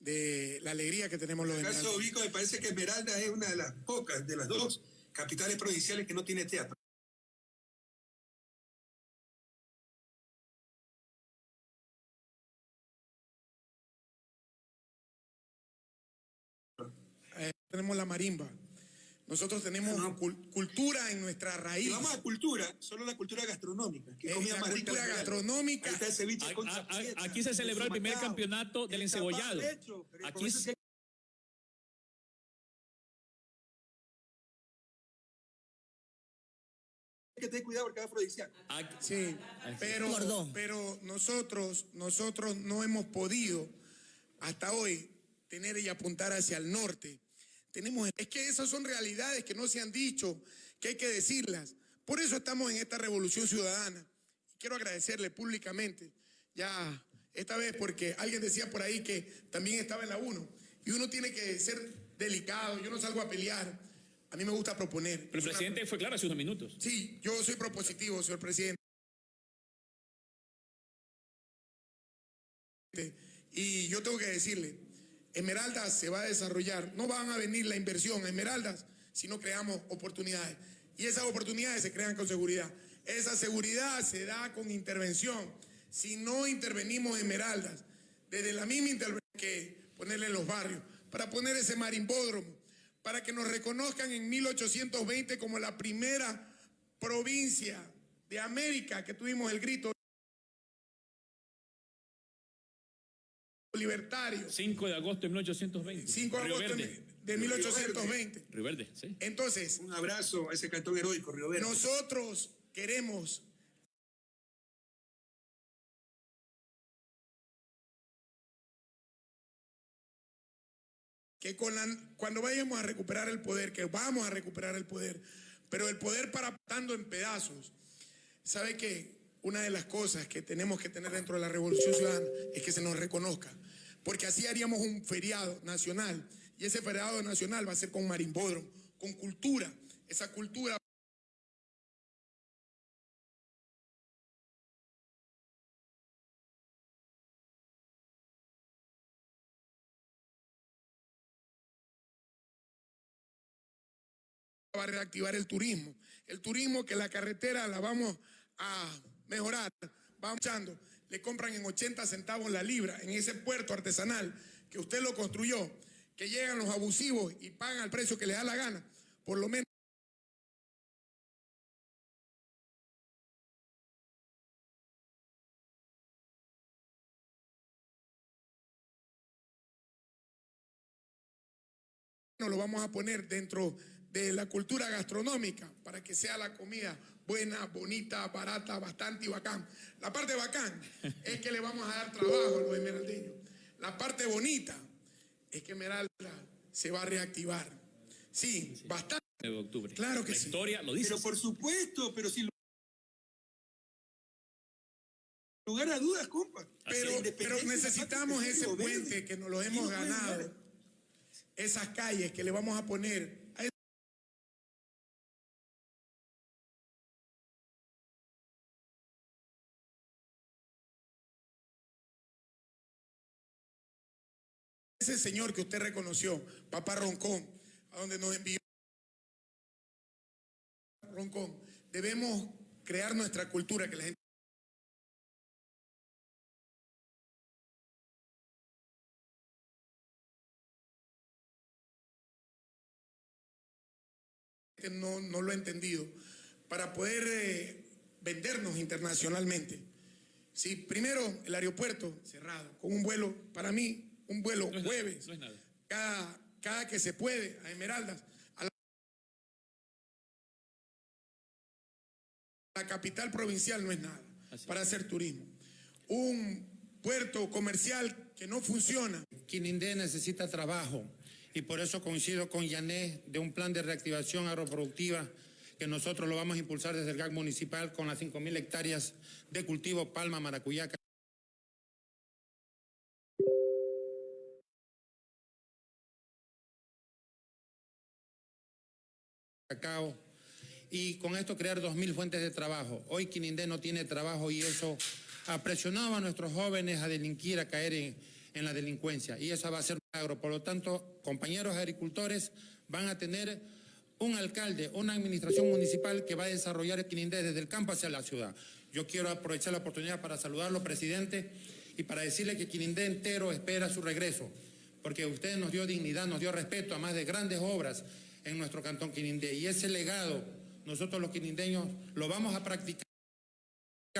de la alegría que tenemos los. Vico, me parece que Esmeralda es una de las pocas, de las dos capitales provinciales que no tiene teatro. Eh, tenemos la marimba. Nosotros tenemos No. cul- cultura en nuestra Si raíz. vamos a cultura, solo la cultura gastronómica. que Es comida la cultura gastronómica. Ahí está el ceviche A- con a- a- salchicha, aquí se celebró el primer campeonato del encebollado. hecho, Aquí se- que tener cuidado porque es afrodisíaco. Sí, pero, pero nosotros, nosotros no hemos podido hasta hoy tener y apuntar hacia el norte. Tenemos, es que esas son realidades que no se han dicho, que hay que decirlas. Por eso estamos en esta revolución ciudadana. Quiero agradecerle públicamente, ya esta vez porque alguien decía por ahí que también estaba en la 1 y uno tiene que ser delicado, yo no salgo a pelear, a mí me gusta proponer. Pero el presidente fue claro hace unos minutos. Sí, yo soy propositivo, señor presidente. Y yo tengo que decirle, Esmeraldas se va a desarrollar, no van a venir la inversión a Esmeraldas si no creamos oportunidades. Y esas oportunidades se crean con seguridad. Esa seguridad se da con intervención. Si no intervenimos en Esmeraldas, desde la misma intervención que ponerle en los barrios, para poner ese marimbódromo, para que nos reconozcan en 1820 como la primera provincia de América que tuvimos el grito libertario, 5 de agosto de 1820. 5 de Río agosto Verde. de 1820. Río Verde, sí. Entonces, Un abrazo a ese cantón heroico, Río Verde. nosotros queremos que con la- cuando vayamos a recuperar el poder, que vamos a recuperar el poder, pero el poder parapetando en pedazos, ¿sabe que Una de las cosas que tenemos que tener dentro de la Revolución Ciudadana es que se nos reconozca, porque así haríamos un feriado nacional, y ese feriado nacional va a ser con marimbódromo, con cultura, esa cultura va a reactivar el turismo. El turismo que la carretera la vamos a mejorar. Vamos echando. Le compran en 80 centavos la libra en ese puerto artesanal que usted lo construyó, que llegan los abusivos y pagan al precio que les da la gana. Por lo menos lo vamos a poner dentro de la cultura gastronómica para que sea la comida buena, bonita, barata, bastante y bacán. La parte bacán es que le vamos a dar trabajo a los esmeraldeños. La parte bonita es que Esmeralda se va a reactivar. Sí, bastante. de octubre. Claro que la sí. historia lo dice. Pero por supuesto, pero sin lugar a dudas, compa. Pero, pero necesitamos es ese puente que nos lo hemos ganado. Esas calles que le vamos a poner señor que usted reconoció, Papá Roncón, a donde nos envió Roncón, debemos crear nuestra cultura que la gente no, no lo ha entendido, para poder eh, vendernos internacionalmente. Sí, primero el aeropuerto cerrado, con un vuelo, para mí, un vuelo No es nada, jueves, no es nada. cada, cada que se puede, a Esmeraldas, a la, la capital provincial no es nada Así para hacer turismo. Un puerto comercial que no funciona, Quinindé necesita trabajo y por eso coincido con Yané de un plan de reactivación agroproductiva que nosotros lo vamos a impulsar desde el GAC municipal con las 5.000 hectáreas de cultivo palma, maracuyá, y con esto crear 2.000 fuentes de trabajo. Hoy Quinindé no tiene trabajo y eso ha presionado a nuestros jóvenes a delinquir, a caer en, la delincuencia y eso va a ser un agro. Por lo tanto, compañeros agricultores van a tener un alcalde, una administración municipal que va a desarrollar Quinindé desde el campo hacia la ciudad. Yo quiero aprovechar la oportunidad para saludarlo, presidente, y para decirle que Quinindé entero espera su regreso, porque usted nos dio dignidad, nos dio respeto a más de grandes obras en nuestro cantón Quinindé, y ese legado nosotros los quinindeños lo vamos a practicar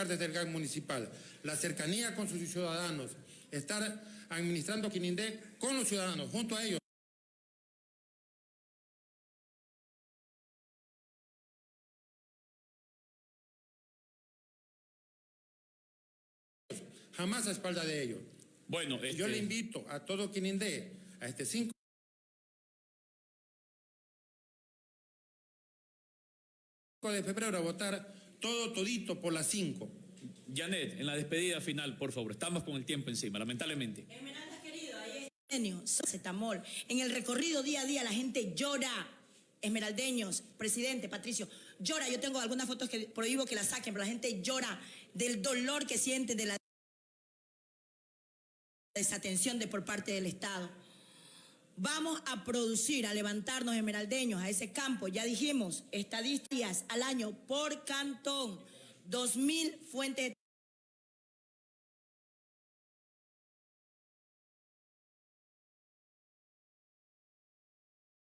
desde el GAC municipal. La cercanía con sus ciudadanos, estar administrando Quinindé con los ciudadanos, junto a ellos. Jamás a espalda de ellos. Bueno, Yo este, le invito a todo Quinindé, a este 5 5 de febrero a votar todo todito por las 5. Janet, en la despedida final, por favor. Estamos con el tiempo encima, lamentablemente. Esmeralda, querido, ahí Cetamol. En el recorrido día a día la gente llora. Esmeraldeños, presidente, Patricio, llora. Yo tengo algunas fotos que prohíbo que las saquen, pero la gente llora del dolor que siente de la desatención de por parte del Estado. Vamos a producir, a levantarnos esmeraldeños a ese campo. Ya dijimos, estadísticas al año por cantón, 2.000 fuentes de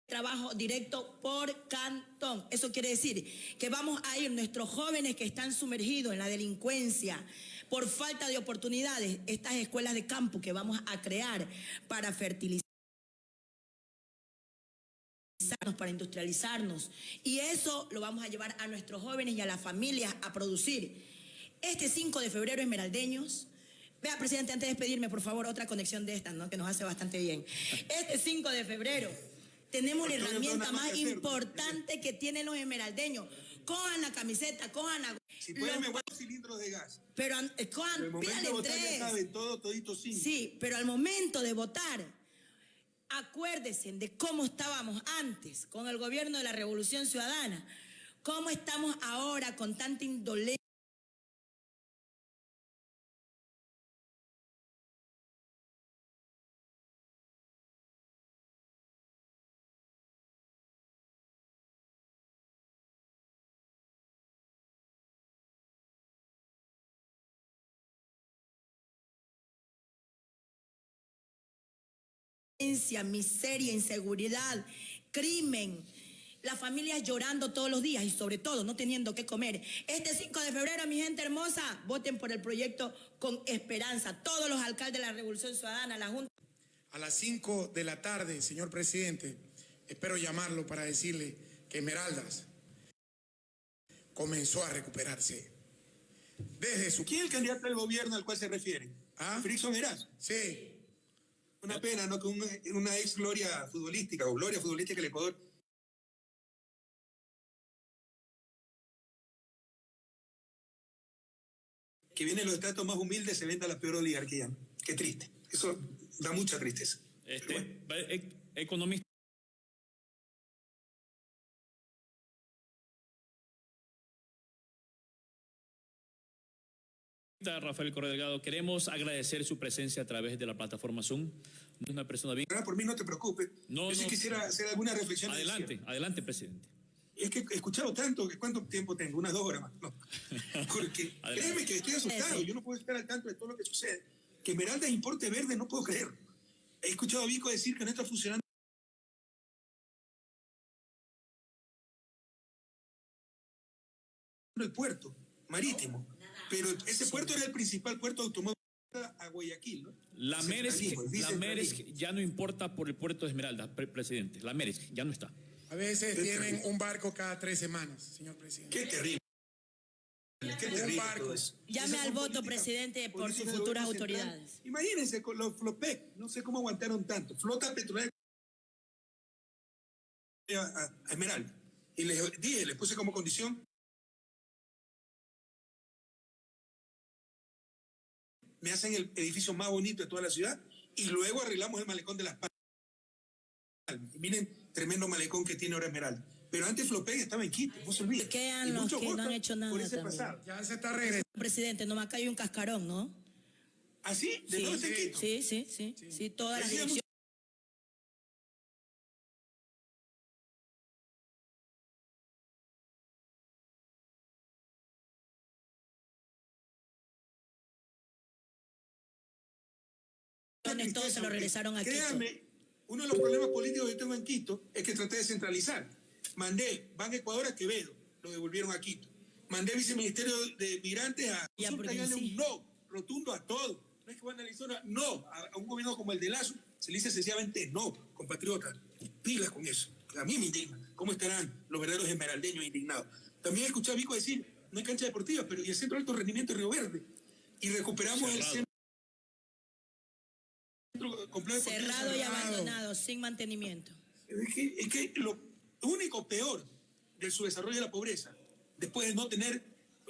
trabajo directo por cantón. Eso quiere decir que vamos a ir nuestros jóvenes que están sumergidos en la delincuencia por falta de oportunidades, estas escuelas de campo que vamos a crear para fertilizar para industrializarnos. Y eso lo vamos a llevar a nuestros jóvenes y a las familias a producir. Este 5 de febrero, Esmeraldeños, vea, presidente, antes de despedirme, por favor, otra conexión de estas, ¿no? Que nos hace bastante bien. Este 5 de febrero tenemos la herramienta más importante que tienen los esmeraldeños. Cojan la camiseta, cojan la... Si pueden, me guardo cilindros de gas. Pero eh, cojan, Pero el pídale tres. saben, todo, todito cinco. Sí, pero al momento de votar, acuérdense de cómo estábamos antes con el gobierno de la Revolución Ciudadana, cómo estamos ahora con tanta indolencia. Miseria, inseguridad, crimen. Las familias llorando todos los días y sobre todo no teniendo que comer. Este 5 de febrero, mi gente hermosa, voten por el proyecto con esperanza. Todos los alcaldes de la Revolución Ciudadana, la Junta. A las 5 de la tarde, señor presidente, espero llamarlo para decirle que Esmeraldas comenzó a recuperarse. Desde su... ¿Quién es el candidato del gobierno al cual se refiere? ¿Ah? Frickson Eras. Sí, Una pena, ¿no? Que una, una ex gloria futbolística o gloria futbolística del Ecuador que viene de los estratos más humildes se venda la peor oligarquía. Qué triste. Eso da mucha tristeza. Este, Pero bueno. e- economista. Rafael Correa Delgado, queremos agradecer su presencia a través de la plataforma Zoom. Es una persona bien. Ahora, por mí no te preocupes. No, Yo sí no. quisiera hacer alguna reflexión. Adelante, adelante, presidente. Es que he escuchado tanto, que ¿cuánto tiempo tengo? Unas dos horas más. No. Porque créeme que estoy asustado, yo no puedo estar al tanto de todo lo que sucede. Que Esmeralda importe verde, no puedo creer. He escuchado a Vico decir que no está funcionando el puerto marítimo, pero ese puerto era el principal puerto automóvil a Guayaquil, ¿no? La Merez, la Merez ya no importa por el puerto de Esmeralda, pre- presidente. La Merez ya no está. a veces Qué tienen terrible. un barco cada tres semanas, señor presidente. Qué terrible. Qué Un terrible barco. Llame al voto, presidente, por sus futuras central. autoridades. Imagínense con los Flopec, no sé cómo aguantaron tanto. Flota petrolera a Esmeralda. Y les dije, les puse como condición. Me hacen el edificio más bonito de toda la ciudad y luego arreglamos el malecón de las Palmas. Y miren, tremendo malecón que tiene ahora Esmeralda. Pero antes Flopec estaba en Quito, no se olviden. Quedan los que no han hecho nada Por ese pasado. Ya se está regresando. Presidente, nomás acá hay un cascarón, ¿no? ¿Así? ¿De Sí, dónde está en sí, Quito? sí, sí, sí, sí, todas las Decíamos- direcciones. todos se lo regresaron a Quito. Créame, uno de los problemas políticos que yo tengo en Quito es que traté de centralizar. Mandé Ban Ecuador a Quevedo, lo devolvieron a Quito. Mandé viceministerio de Migrantes a y un no rotundo a todo. No es que van a una- no, a, a un gobierno como el de Lazo se le dice sencillamente no, compatriotas. Pilas con eso. A mí me indigna. ¿Cómo estarán los verdaderos esmeraldeños indignados? También escuché a Vico decir, no hay cancha deportiva, pero y el centro de alto rendimiento de Río Verde. Y recuperamos el centro complejo Cerrado y abandonado, sin mantenimiento. Es que, es que lo único peor del subdesarrollo y la pobreza después de no tener,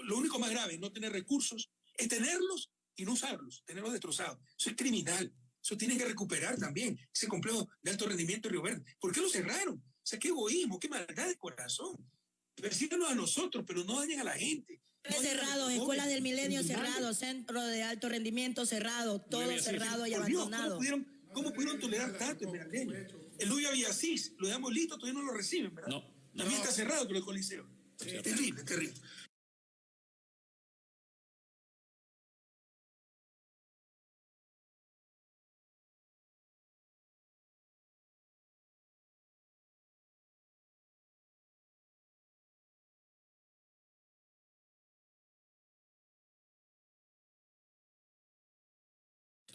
lo único más grave, no tener recursos, es tenerlos y no usarlos, tenerlos destrozados. Eso es criminal. Eso tiene que recuperar también ese complejo de alto rendimiento de Río Verde. ¿Por qué lo cerraron? O sea, qué egoísmo, qué maldad de corazón. Persíganos a nosotros, pero no dañen a la gente. No cerrados, escuelas del milenio cerrado, centro de alto rendimiento cerrado, todo cerrado y abandonado. ¿cómo, pudieron, tolerar tanto Esmeraldeño? El Luis Villasís, lo dejamos listo, todavía no lo reciben, ¿verdad? No. También está cerrado con el Coliseo. terrible, terrible.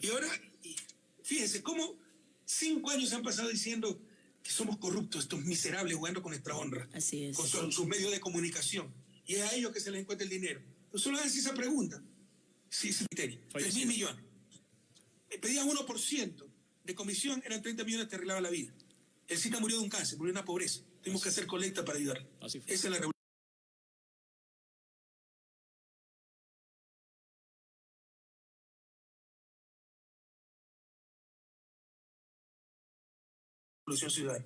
Y ahora, fíjense cómo cinco años han pasado diciendo que somos corruptos, estos miserables jugando con nuestra honra. Así es. Con sus medios de comunicación. Y es a ellos que se les encuentra el dinero. Entonces solo hacen esa pregunta. Sí, sí, Tres mil millones. Pedían 1% de comisión, eran 30 millones, te arreglaba la vida. El SICA murió de un cáncer, murió de una pobreza. Tuvimos que hacer colecta para ayudar. Esa es la Ciudadana.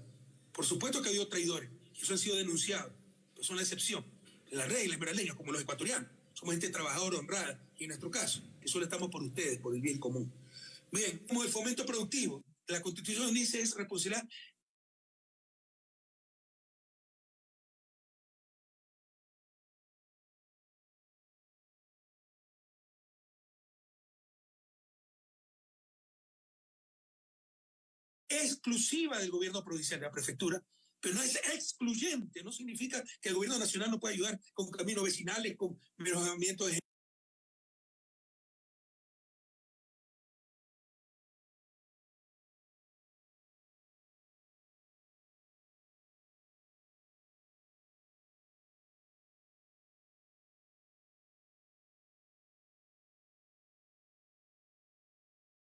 Por supuesto que ha habido traidores, y eso han sido denunciados, pero son la excepción. La regla esmeraldeña, como los ecuatorianos, somos gente trabajadora, honrada, y en nuestro caso, que solo estamos por ustedes, por el bien común. Bien, como el fomento productivo, la Constitución dice es responsabilidad exclusiva del gobierno provincial, de la prefectura, pero no es excluyente, no significa que el gobierno nacional no pueda ayudar con caminos vecinales, con mejoramiento de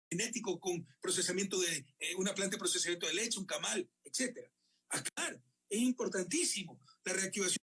genético con procesamiento de eh, una planta de procesamiento de leche, un camal, etcétera. Acá es importantísimo la reactivación.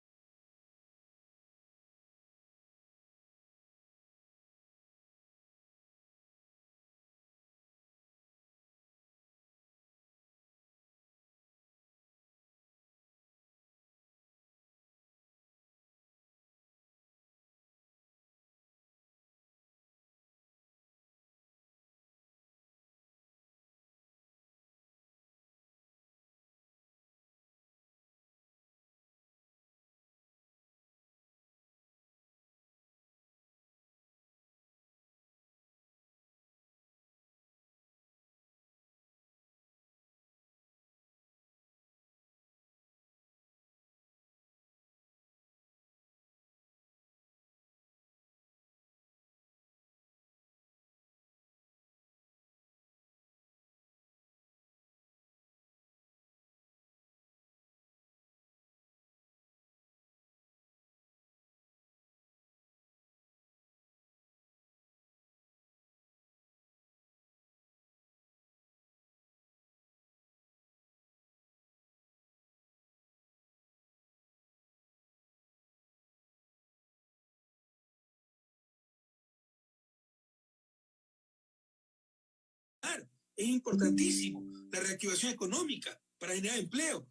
Es importantísimo la reactivación económica para generar empleo.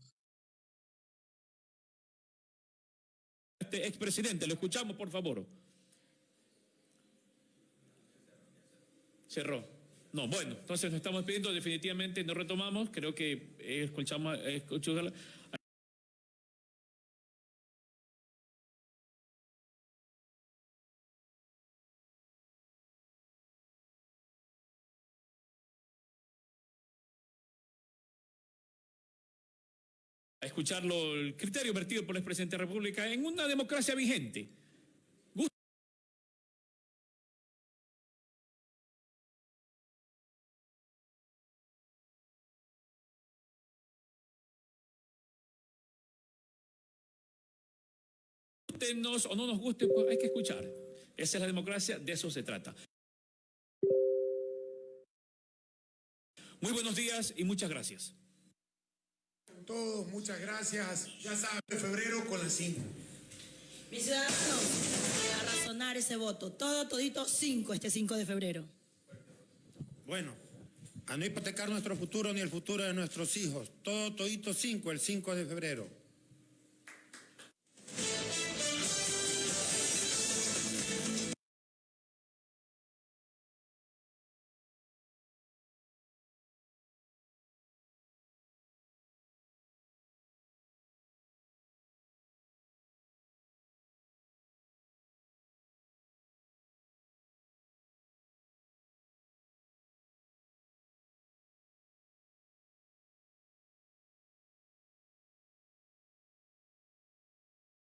Este expresidente, lo escuchamos, por favor. Cerró. No, bueno, entonces nos estamos pidiendo, definitivamente no retomamos, creo que escuchamos, escuchamos escucharlo el criterio vertido por el presidente de la República en una democracia vigente. Gustenos o no nos guste, pues hay que escuchar. Esa es la democracia, de eso se trata. Muy buenos días y muchas gracias todos, muchas gracias. Ya saben, febrero con las 5. Mis ciudadanos, a razonar ese voto. Todo, todito, cinco este 5 de febrero. Bueno, a no hipotecar nuestro futuro ni el futuro de nuestros hijos. Todo todito 5 el 5 de febrero.